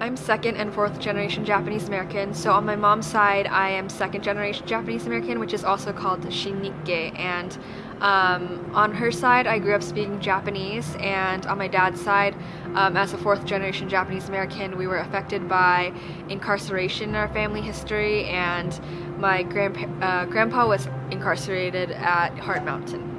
I'm second and fourth generation Japanese American. So on my mom's side, I am second generation Japanese American, which is also called Shin-Nikkei. And um, on her side, I grew up speaking Japanese. And on my dad's side, um, as a fourth generation Japanese American, we were affected by incarceration in our family history. And my grandpa, uh, grandpa was incarcerated at Heart Mountain.